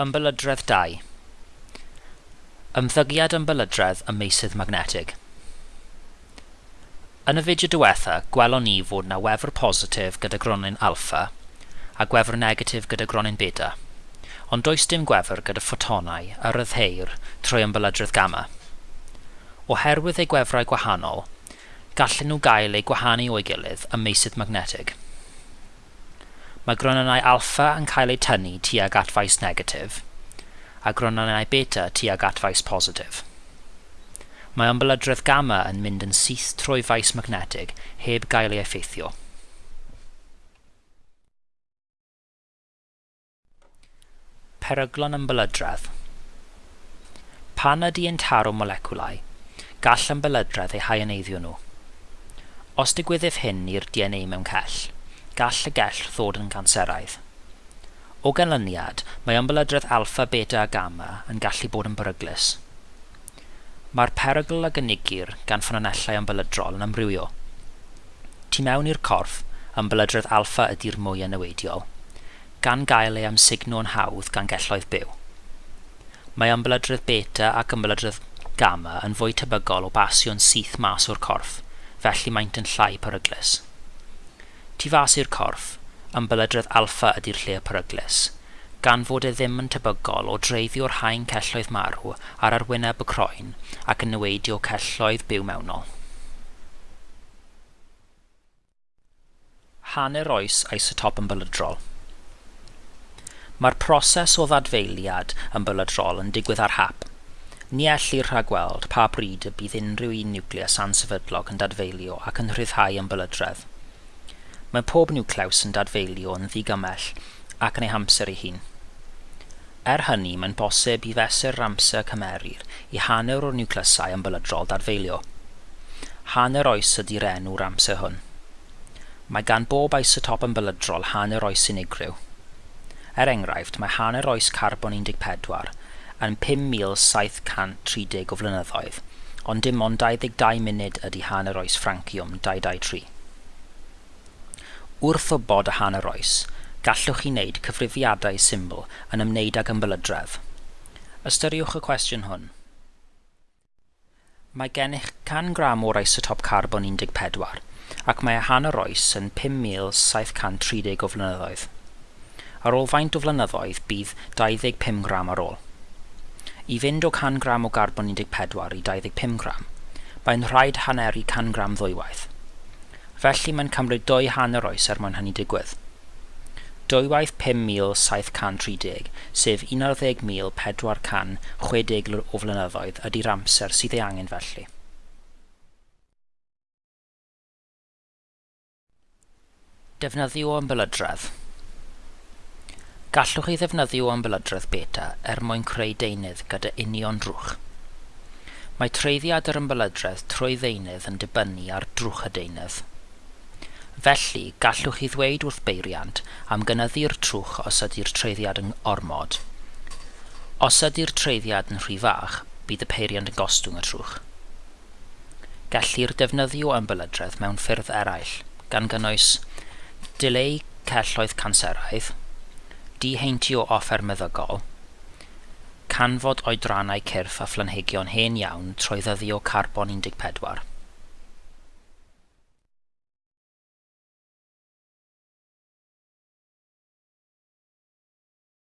Ymbelydredd 2 Ymddygiad ymbelydredd y meisydd magnetig Yn y fideo diwetha, gwelon ni fod na wefr positif gyda gronyn alfa a gwefr negatif gyda gronyn beta, ond does dim gwefr gyda ffotonau a ryddheir trwy ymbelydredd gamma. Oherwydd eu gwefrau gwahanol, gallen nhw gael eu gwahanu o'i gilydd ym meisydd magnetig. Mae gronynau alpha yn cael eu tynnu tuag at faes negatif, a gronynau beta tuag at faes positif. Mae ymbelydredd gamma yn mynd yn syth trwy faes magnetig heb gael ei effeithio. Peryglon ymbelydredd Pan ydy yn taro moleciwlau, gall ymbelydredd eu haianeiddio nhw. Os digwyddif hyn i'r DNA mewn cell, gall y gell ddod yn ganseraidd. O ganlyniad, mae ymbelydredd alfa, beta a gamma yn gallu bod yn beryglus. Mae'r perygl a gynigir gan ffynonellau ymbelydrol yn amrywio. Tu mewn i'r corff, ymbelydredd alfa ydy'r mwy yn newidiol, gan gael ei amsugno'n hawdd gan gelloedd byw. Mae ymbelydredd beta ac ymbelydredd gamma yn fwy tebygol o basio'n syth mas o'r corff, felly maent yn llai peryglus. Tu fas i'r corff, yn bylydredd alffa ydy'r lle peryglis, gan fod e ddim yn tebygol o dreiddio'r haen celloedd marw ar arwyneb y croen ac yn newidio celloedd byw mewnol. Hanner oes isotop yn bylydrol. Mae'r proses o ddadfeiliad yn bylydrol yn digwydd ar hap. Ni ellir rhagweld pa bryd y bydd unrhyw un niwcleus ansefydlog yn dadfeilio ac yn rhyddhau yn bylydredd. Mae pob niwclews yn dadfeilio yn ddigymell ac yn ei hamser ei hun. Er hynny, mae'n bosib i fesur amser cymerir i hanner o'r niwclysau yn bylydrol dadfeilio. Hanner oes ydy'r enw'r amser hwn. Mae gan bob isotop yn bylydrol hanner oes unigryw. Er enghraifft, mae hanner oes carbon 14 yn 5,730 o flynyddoedd, ond dim ond 22 munud ydy hanner oes franciwm 223. Wrth obod y hanner oes, gallwch chi wneud cyfrifiadau syml yn ymwneud ag ymbelydredd. Ystyriwch y cwestiwn hwn. Mae gennych 100 gram o'r isotop carbon 14 ac mae y hanner oes yn 5,730 o flynyddoedd. Ar ôl faint o flynyddoedd bydd 25 gram ar ôl. I fynd o 100 gram o garbon 14 i 25 gram, mae'n rhaid haneru 100 gram ddwywaith felly mae'n cymryd dwy hanner oes er mwyn hynny digwydd. 2,5730, sef 11,460 o flynyddoedd ydy'r amser sydd ei angen felly. Defnyddio ymbelydredd Gallwch chi ddefnyddio ymbelydredd beta er mwyn creu deunydd gyda union drwch. Mae treiddiad yr ymbelydredd trwy ddeunydd yn dibynnu ar drwch y deunydd. Felly, gallwch chi ddweud wrth beiriant am gynyddu'r trwch os ydy'r treiddiad yn ormod. Os ydy'r treiddiad yn rhy fach, bydd y peiriant yn gostwng y trwch. Gellir defnyddio ymbelydredd mewn ffyrdd eraill, gan gynnwys dileu celloedd canseraidd, diheintio offer meddygol, canfod oedrannau cyrff a phlanhigion hen iawn trwy ddyddio carbon 14,